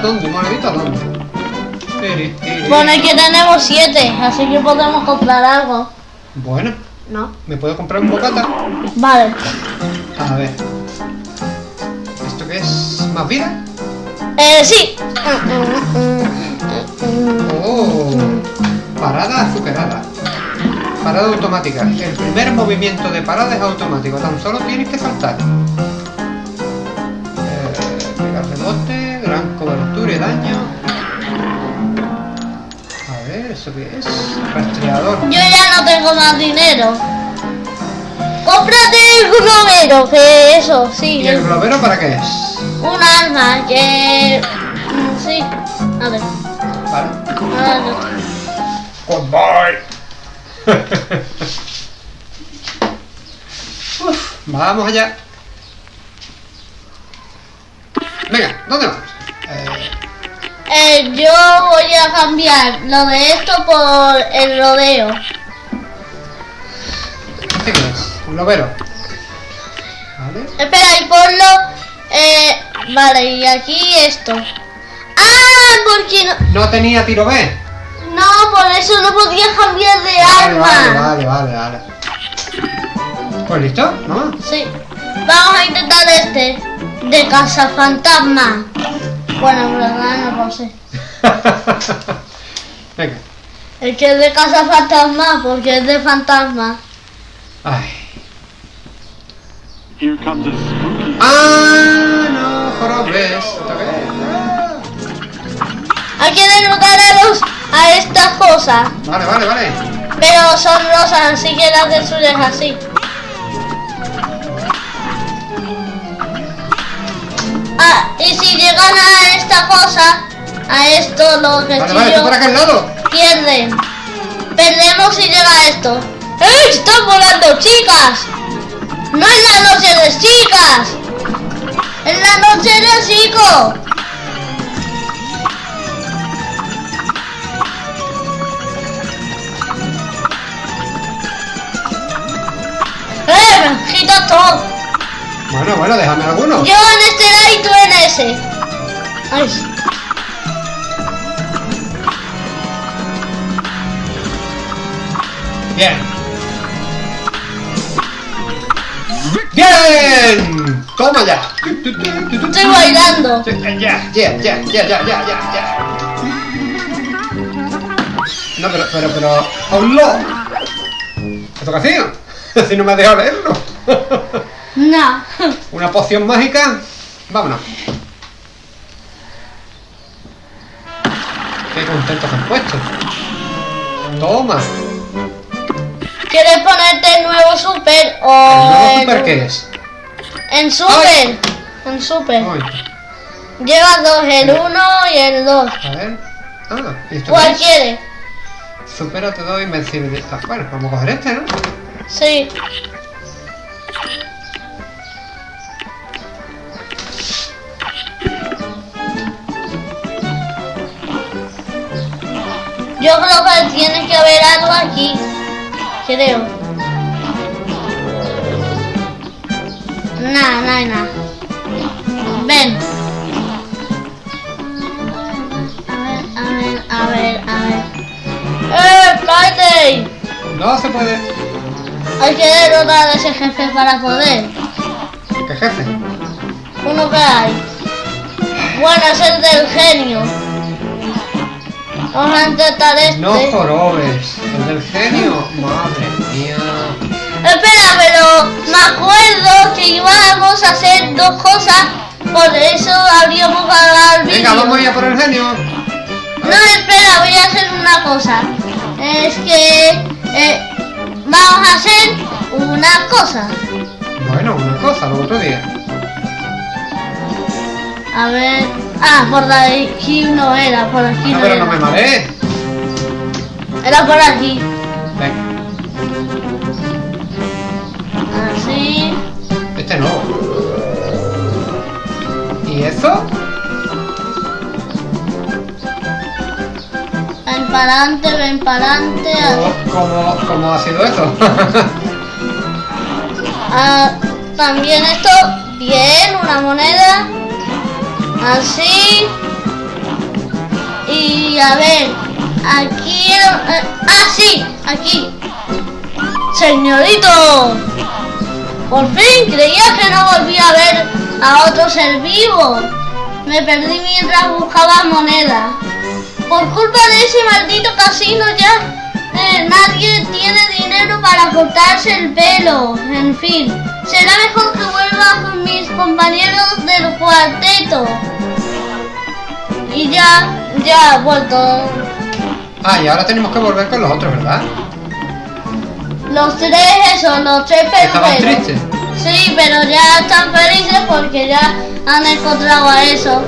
¿Moneditas dónde? ¿Moneditas dónde? Tiri, tiri. Bueno, que tenemos siete, así que podemos comprar algo. Bueno, ¿No? ¿me puedo comprar un bocata? Vale. A ver. ¿Esto qué es? ¿Más vida? Eh, sí. Oh, parada azucarada. Parada automática. El primer movimiento de parada es automático. Tan solo tienes que saltar. Eh, pegar daño. A ver, ¿eso qué es? Rastreador. Yo ya no tengo más dinero. ¡Cómprate el globero! Que eso, sí. ¿Y el globero para qué es? Un arma que... Sí. A ver. Vale. ahora no. Goodbye. Uf, vamos allá. Venga, ¿dónde vamos? Eh, Eh, yo voy a cambiar lo de esto por el rodeo. ¿Este qué es? Un globero. Vale. Espera, y ponlo... Eh, vale, y aquí esto. ¡Ah! Porque no... No tenía tiro B. No, por eso no podía cambiar de Vale, arma. vale, vale, vale, vale. Pues listo, ¿no? Sí. Vamos a intentar este. De casa fantasma. Bueno, en verdad no lo sé. Venga. El que es de casa fantasma, porque es de fantasma. Ay. Here comes a spooky. Ah, no, jorobes. Hay que derrotar a los a estas cosas. Vale, vale, vale. Pero son rosas, así que las del sur es así. Ah, y si llegan a esta cosa, a esto, los Vale, vale, tú lado. pierden. Perdemos si llega a esto. ¡Eh! ¡Están volando chicas! ¡No es la noche de chicas! ¡Es la noche de chicos! ¡Eh! me ¡Quita todo! Bueno, bueno, déjame alguno. Yo en este lado y tú en ese. Ay. Bien. Bien. Toma ya. Estoy bailando. Ya, ya, ya, ya, ya, ya, ya, ya. No, pero, pero, pero. ¿Esto qué ha sido? Si no me has dejado leerlo. No. Una poción mágica. Vámonos. Qué contentos han puesto. Toma. ¿Quieres ponerte el nuevo super ¿El o nuevo en- super qué es? En super. En super. Ay, Lleva dos, el 1 y el 2. a ver. Ah, ¿y esto ¿Cuál es? quieres? Supera te doy invencibilidad. Bueno, vamos a coger este, ¿no? Sí. Yo creo que tiene que haber algo aquí. Creo. Nada, no hay nada. Ven. A ver, a ver, a ver, a ver. ¡Eh, Friday! No se puede. Hay que derrotar a ese jefe para poder. ¿Qué jefe? Uno que hay. Bueno, es el del genio. Vamos a intentar este. No jorobes. El del genio. Madre mía. Espera, pero me acuerdo que íbamos a hacer dos cosas. Por eso habríamos ganado el vídeo. Venga, vamos a ir a por el genio. No, espera, voy a hacer una cosa. Es que eh, vamos a hacer una cosa. Bueno, una cosa, lo tú digas. A ver. Ah, por aquí no era, por aquí No, no pero era. no me marees. Era por aquí. Venga, Así. este no. ¿Y eso? Ven para adelante, ven para adelante. ¿Cómo, cómo, cómo ha sido eso? Ah, también esto Bien, una moneda. Así. Y a ver, aquí... eh, ah, sí, aquí. Señorito. Por fin, creía que no volvía a ver a otro ser vivo. Me perdí mientras buscaba moneda. Por culpa de ese maldito casino ya eh, nadie tiene dinero para cortarse el pelo. En fin, será mejor que vuelva con mis compañeros del cuarteto. Y ya, ya he vuelto. Ah, y ahora tenemos que volver con los otros, ¿verdad? Los tres, eso, los tres Estaban peluqueros. tristes. Sí, pero ya están felices porque ya han encontrado a eso.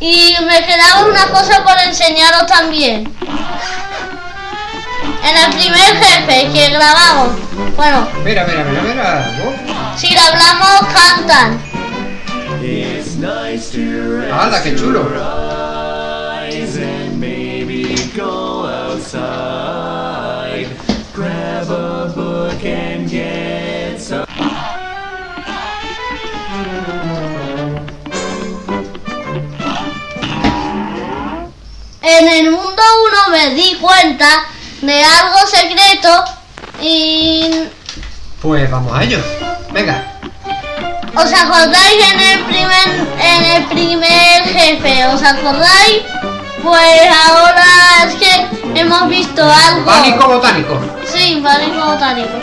Y me quedaba una cosa por enseñaros también. En el primer jefe que grabamos, bueno, Mira, mira, mira, mira. Oh, si lo hablamos cantan. It's nice to rest ¡Hala, qué chulo! eyes and maybe go outside. Grab a book and get some. En el mundo 1 me di cuenta de algo secreto y Pues vamos a ello. Venga. ¿Os acordáis en el primer en el primer jefe? ¿Os acordáis? Pues ahora es que hemos visto algo. Pánico botánico. Sí, pánico botánico.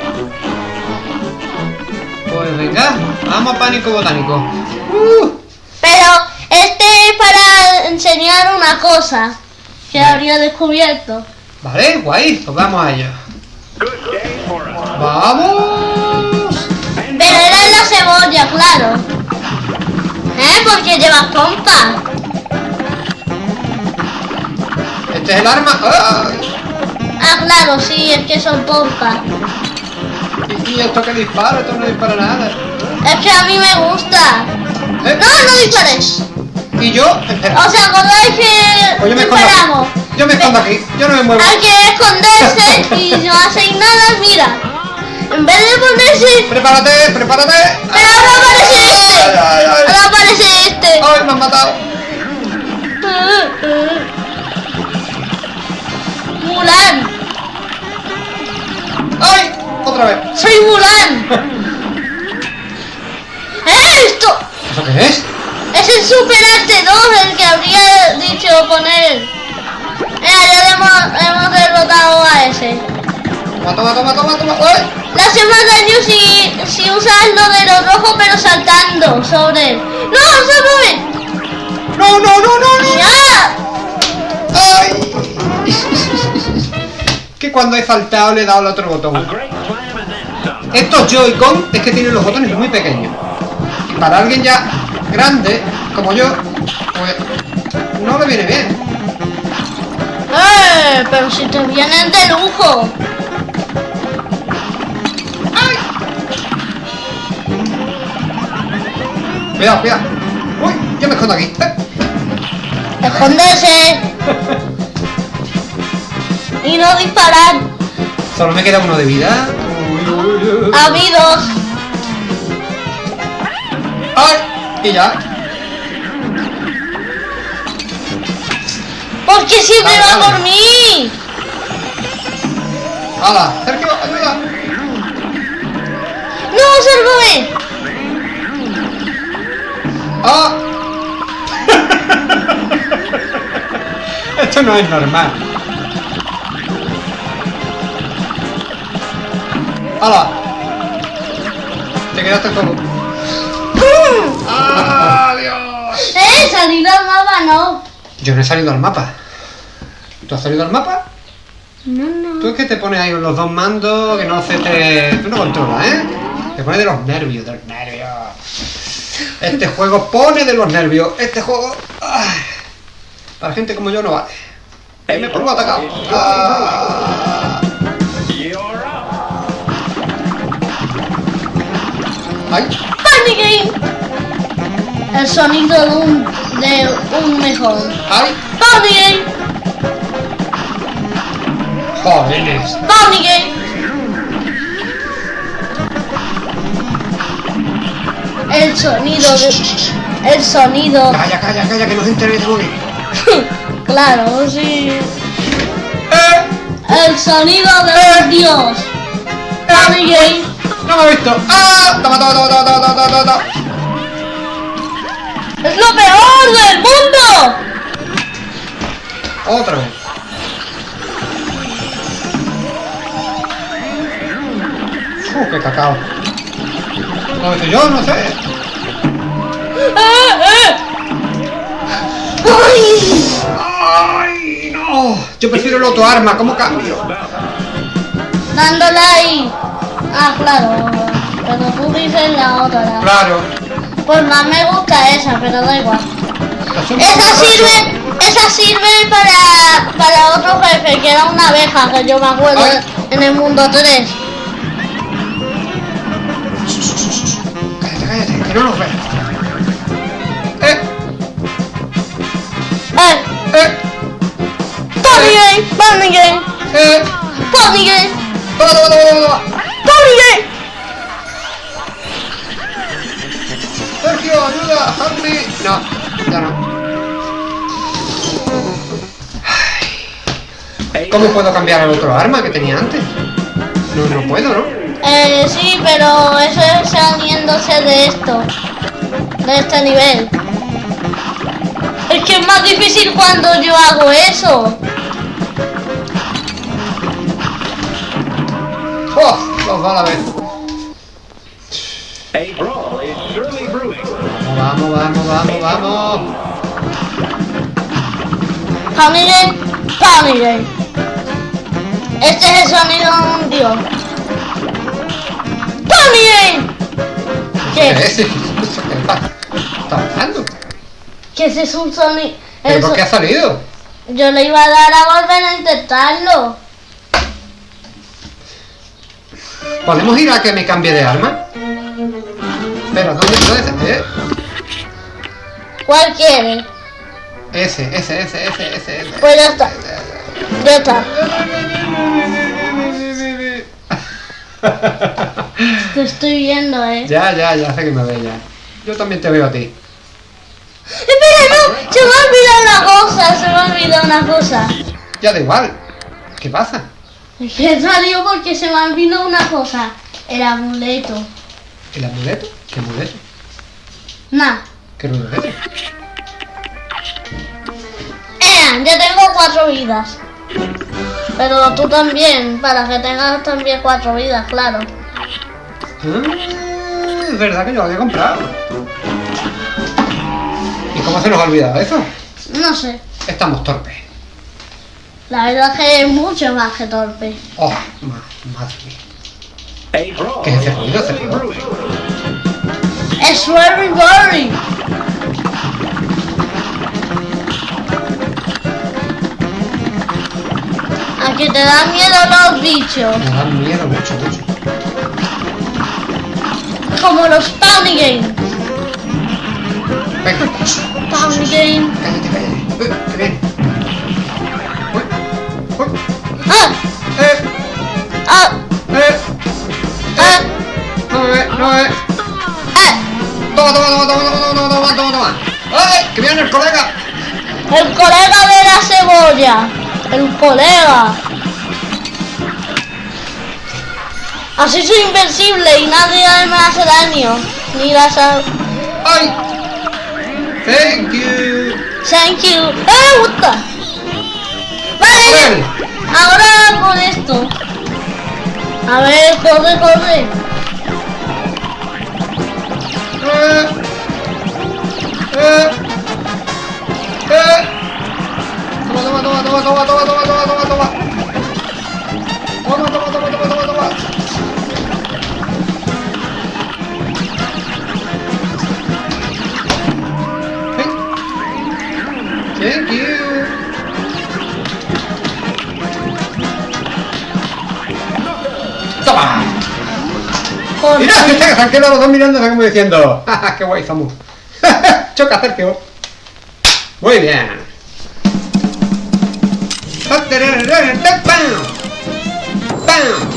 Pues venga, vamos a pánico botánico. Uh, Pero este es para enseñar una cosa que habría descubierto. Vale, guay, pues vamos a ello. ¡Vamos! Pero era la cebolla, claro. ¿Eh? Porque lleva pompa. Este es el arma. ¡Ah! Ah, claro, sí, es que son pompas. ¿Y, y esto que dispara? Esto no dispara nada. Es que a mí me gusta. ¿Eh? No, no dispares. Y yo, espera. ¿Os acordáis que Pues yo me escondo disparamos? Yo me escondo aquí. Yo no me muevo. Hay que esconderse y no hacéis nada, mira. En vez de ponerse... Prepárate, prepárate. Pero ahora aparece este. Ay, ay, ay. Ahora aparece este. Ay, me han matado. Mulan. Ay, otra vez. Soy Mulan. ¿Eh? Esto ¿Eso qué es? es el Super Arte 2 el que habría dicho poner. Mira, ya hemos, hemos derrotado a ese. Toma, toma, toma, toma, toma. Le hace más daño si, si usas lo de lo rojo pero saltando sobre él. ¡No, se No, no, no, no, no. ¡Ya! Ay. que cuando he saltado le he dado al otro botón. Estos Joy-Con es que tienen los botones muy pequeños. Para alguien ya grande, como yo, pues no le viene bien. ¡Eh! Pero si te vienen de lujo. Cuidado, cuidado. Uy, yo me escondo aquí. Eh. Y no disparar. Solo me queda uno de vida. Habidos. ¡Ay! Y ya. Porque siempre Vale, va vale. por mí. ¡Hala! Sergio, ayuda. No, sálvame. ¡Ah! Esto no es normal. ¡Hala! Te quedaste solo. ¡Adiós! Eh, salir al mapa no. Yo no he salido al mapa. ¿Tú has salido al mapa? No, no. Tú es que te pones ahí los dos mandos que no se te... Tú no controlas, ¿eh? Te pones de los nervios, de los nervios. Este juego pone de los nervios. Este juego... ay, para gente como yo no vale. Me pongo atacado. Ah. ¡Ay! Funny Game. El sonido de un, de un mejor. ¡Ay! Funny Game. ¡Jóvenes! Funny Game. el sonido de... El sonido... Calla, calla, calla, que no se entere que te moví. claro, sí. ¡Eh! El sonido de un dios. Funny Game. ¡No me ha visto! ¡Ah! ¡Toma, toma, toma, toma, toma, toma, toma, toma! ¡Es lo peor del mundo! Otra vez. ¡Uh, qué cacao! ¿Cómo estoy yo? No sé. ¡Eh, eh! ¡Ay! ¡Ay, no! Yo prefiero el otro arma, ¿cómo cambio? Dándole ahí. Ah, claro. Pero tú dices la otra. Claro. Pues más me gusta esa, pero da igual. Esa sirve, esa sirve para, para otro jefe, que era una abeja, que yo me acuerdo Ay. en el mundo 3. No nos ve. ¡Eh! ¡Eh! ¡Eh! ¡Pony Game! ¡Eh! ¡Pony Game! ¡Toma, toma, toma, toma, toma! ¡Pony Game! ¡Sergio, ayuda! ¡Help me! No, ya no. ¿Cómo puedo cambiar el otro arma que tenía antes? No, no puedo, ¿no? Eh, sí, pero eso es saliéndose de esto. De este nivel. Es que es más difícil cuando yo hago eso. ¡Oh! Los dos a la vez. A brawl is surely brewing. Vamos, vamos, vamos, vamos. Pony Game. Este es el sonido de un dios. ¡Pony Game! ¿Qué ¿Qué? ¿Qué? ¿Está pasando? Que ese es un sonido. ¿Pero por qué ha salido? Yo le iba a dar a volver a intentarlo. ¿Podemos ir a que me cambie de arma? Espera, ¿dónde está ese? ¿Eh? ¿Cuál quiere? Ese, ese, ese, ese, ese, ese. Pues ya está. Ya está. Te estoy viendo, eh. ya, ya, ya sé que me ve ya. Yo también te veo a ti. Espera, no. Se me ha olvidado una cosa. Se me ha olvidado una cosa. Ya da igual. ¿Qué pasa? Es que salió porque se me ha olvidado una cosa. El amuleto. ¿El amuleto? ¿Qué amuleto? Nah. ¿Qué amuleto? Eh, ya tengo cuatro vidas. Pero tú también, para que tengas también cuatro vidas, claro. Ah, es verdad que yo lo había comprado. ¿Y cómo se nos ha olvidado eso? No sé. Estamos torpes. La verdad es que es mucho más que torpe. Oh, ma madre mía. ¿Qué es ese ruido? ¿Ese ruido? Es very very. A que te dan miedo los bichos. Me dan miedo mucho, mucho. Como los Tiny Game. Tiny Game. Cállate, cállate. Eh, ¡Qué bien! Ah. ¡Eh! Ah. eh. eh. Ah. No me ve, no me ve. Toma, toma, toma, toma, toma, toma, toma, toma. ¡Ay! ¡Que viene el colega! El colega de la cebolla. El colega. Así soy invencible y nadie me hace daño. Ni las... a- ¡Ay! Thank you. Thank you. ¡Eh, what the? Vale, ahora con esto. A ver, corre, corre. Eh. Eh. Eh. Toma, toma, toma, toma, toma, toma, toma, toma, toma, toma. Toma, Mira, se han quedado los dos mirándose como diciendo, ¡Ja, qué guay somos! Choca, Sergio. Muy bien. ¡Pam! ¡Pam!